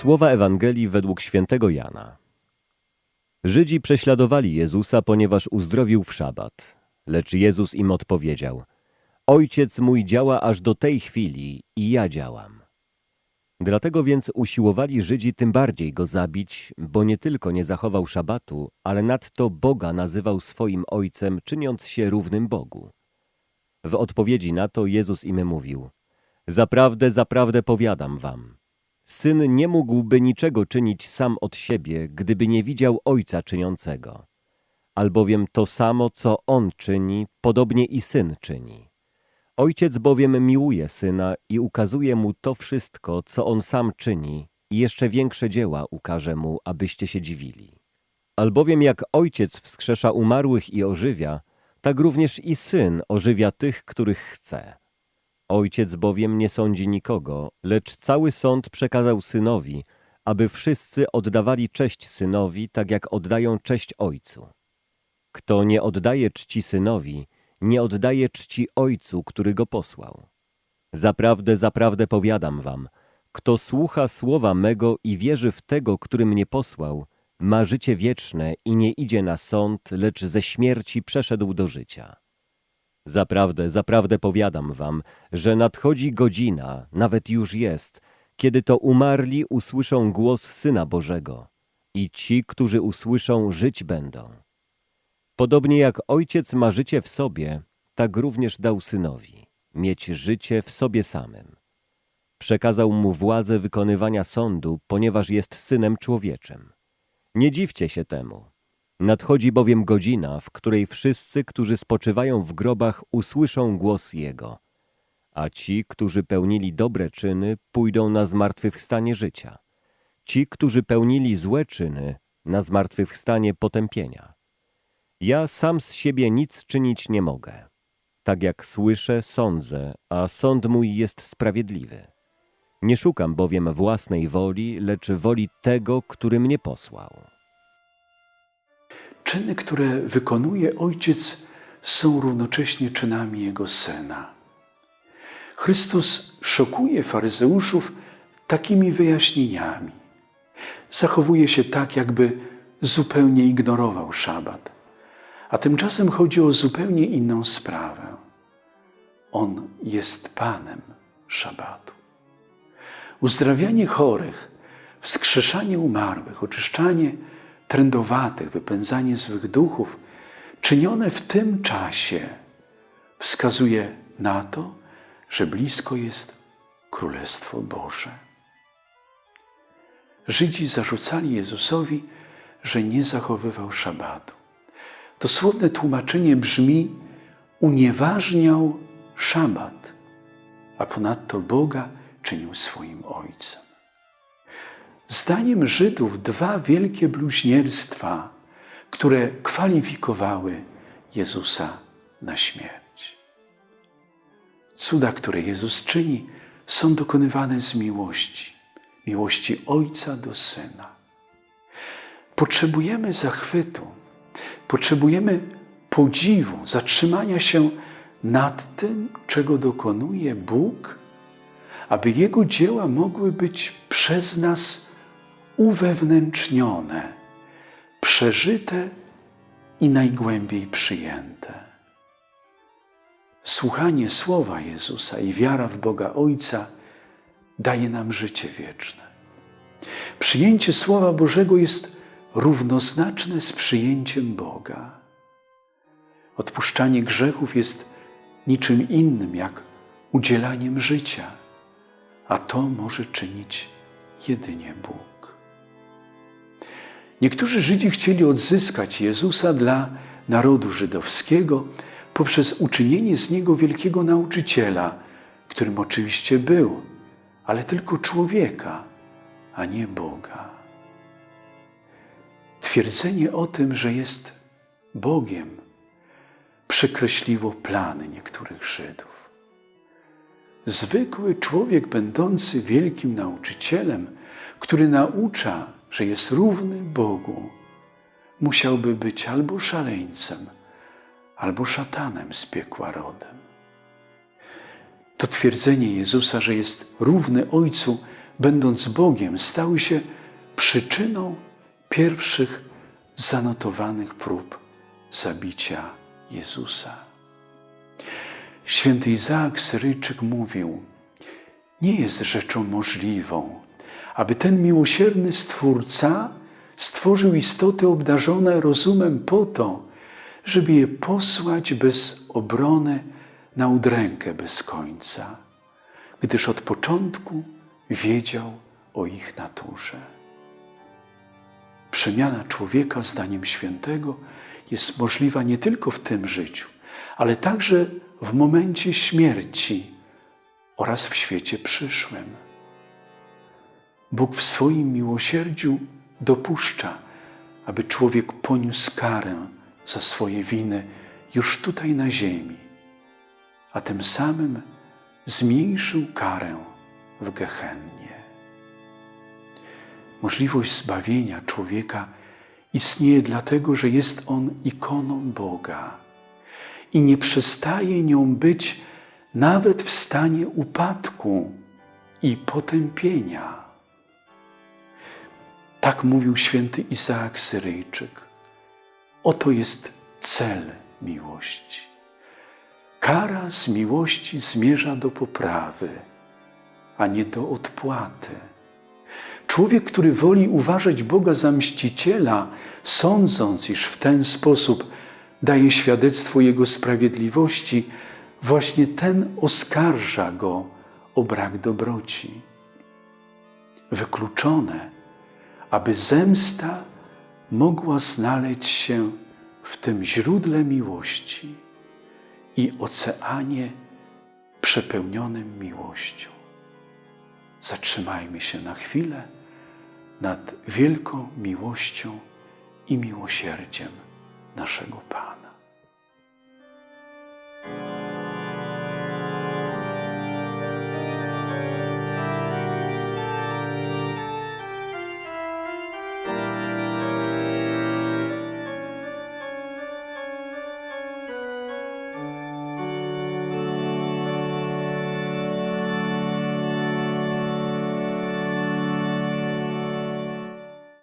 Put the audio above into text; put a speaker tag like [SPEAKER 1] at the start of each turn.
[SPEAKER 1] Słowa Ewangelii według świętego Jana. Żydzi prześladowali Jezusa, ponieważ uzdrowił w szabat. Lecz Jezus im odpowiedział: Ojciec mój działa aż do tej chwili i ja działam. Dlatego więc usiłowali Żydzi tym bardziej go zabić, bo nie tylko nie zachował szabatu, ale nadto Boga nazywał swoim ojcem, czyniąc się równym Bogu. W odpowiedzi na to Jezus im mówił: Zaprawdę, zaprawdę powiadam wam, Syn nie mógłby niczego czynić sam od siebie, gdyby nie widział Ojca czyniącego. Albowiem to samo, co On czyni, podobnie i Syn czyni. Ojciec bowiem miłuje Syna i ukazuje Mu to wszystko, co On sam czyni i jeszcze większe dzieła ukaże Mu, abyście się dziwili. Albowiem jak Ojciec wskrzesza umarłych i ożywia, tak również i Syn ożywia tych, których chce. Ojciec bowiem nie sądzi nikogo, lecz cały sąd przekazał synowi, aby wszyscy oddawali cześć synowi, tak jak oddają cześć ojcu. Kto nie oddaje czci synowi, nie oddaje czci ojcu, który go posłał. Zaprawdę, zaprawdę powiadam wam, kto słucha słowa mego i wierzy w tego, który mnie posłał, ma życie wieczne i nie idzie na sąd, lecz ze śmierci przeszedł do życia. Zaprawdę, zaprawdę powiadam wam, że nadchodzi godzina, nawet już jest, kiedy to umarli usłyszą głos Syna Bożego i ci, którzy usłyszą, żyć będą. Podobnie jak Ojciec ma życie w sobie, tak również dał Synowi mieć życie w sobie samym. Przekazał mu władzę wykonywania sądu, ponieważ jest Synem Człowieczym. Nie dziwcie się temu, Nadchodzi bowiem godzina, w której wszyscy, którzy spoczywają w grobach, usłyszą głos Jego, a ci, którzy pełnili dobre czyny, pójdą na zmartwychwstanie życia. Ci, którzy pełnili złe czyny, na zmartwychwstanie potępienia. Ja sam z siebie nic czynić nie mogę. Tak jak słyszę, sądzę, a sąd mój jest sprawiedliwy. Nie szukam bowiem własnej woli, lecz woli tego, który mnie posłał.
[SPEAKER 2] Czyny, które wykonuje Ojciec, są równocześnie czynami Jego Syna. Chrystus szokuje faryzeuszów takimi wyjaśnieniami. Zachowuje się tak, jakby zupełnie ignorował szabat. A tymczasem chodzi o zupełnie inną sprawę. On jest Panem szabatu. Uzdrawianie chorych, wskrzeszanie umarłych, oczyszczanie trędowatych, wypędzanie złych duchów, czynione w tym czasie, wskazuje na to, że blisko jest Królestwo Boże. Żydzi zarzucali Jezusowi, że nie zachowywał szabatu. Dosłowne tłumaczenie brzmi: unieważniał szabat, a ponadto Boga czynił swoim Ojcem. Zdaniem Żydów dwa wielkie bluźnierstwa, które kwalifikowały Jezusa na śmierć. Cuda, które Jezus czyni, są dokonywane z miłości, miłości Ojca do Syna. Potrzebujemy zachwytu, potrzebujemy podziwu, zatrzymania się nad tym, czego dokonuje Bóg, aby Jego dzieła mogły być przez nas uwewnętrznione, przeżyte i najgłębiej przyjęte. Słuchanie słowa Jezusa i wiara w Boga Ojca daje nam życie wieczne. Przyjęcie Słowa Bożego jest równoznaczne z przyjęciem Boga. Odpuszczanie grzechów jest niczym innym jak udzielaniem życia, a to może czynić jedynie Bóg. Niektórzy Żydzi chcieli odzyskać Jezusa dla narodu żydowskiego poprzez uczynienie z niego wielkiego nauczyciela, którym oczywiście był, ale tylko człowieka, a nie Boga. Twierdzenie o tym, że jest Bogiem, przekreśliło plany niektórych Żydów. Zwykły człowiek, będący wielkim nauczycielem, który naucza że jest równy Bogu, musiałby być albo szaleńcem, albo szatanem z piekła rodem. To twierdzenie Jezusa, że jest równy Ojcu, będąc Bogiem, stały się przyczyną pierwszych zanotowanych prób zabicia Jezusa. Święty Izaak Syryjczyk mówił: Nie jest rzeczą możliwą, aby ten miłosierny Stwórca stworzył istoty obdarzone rozumem po to, żeby je posłać bez obrony na udrękę bez końca, gdyż od początku wiedział o ich naturze. Przemiana człowieka, zdaniem świętego, jest możliwa nie tylko w tym życiu, ale także w momencie śmierci oraz w świecie przyszłym. Bóg w swoim miłosierdziu dopuszcza, aby człowiek poniósł karę za swoje winy już tutaj na ziemi, a tym samym zmniejszył karę w Gehennie. Możliwość zbawienia człowieka istnieje dlatego, że jest on ikoną Boga i nie przestaje nią być nawet w stanie upadku i potępienia. Tak mówił święty Izaak Syryjczyk. Oto jest cel miłości. Kara z miłości zmierza do poprawy, a nie do odpłaty. Człowiek, który woli uważać Boga za mściciela, sądząc, iż w ten sposób daje świadectwo Jego sprawiedliwości, właśnie ten oskarża Go o brak dobroci. Wykluczone, aby zemsta mogła znaleźć się w tym źródle miłości i oceanie przepełnionym miłością. Zatrzymajmy się na chwilę nad wielką miłością i miłosierdziem naszego Pana.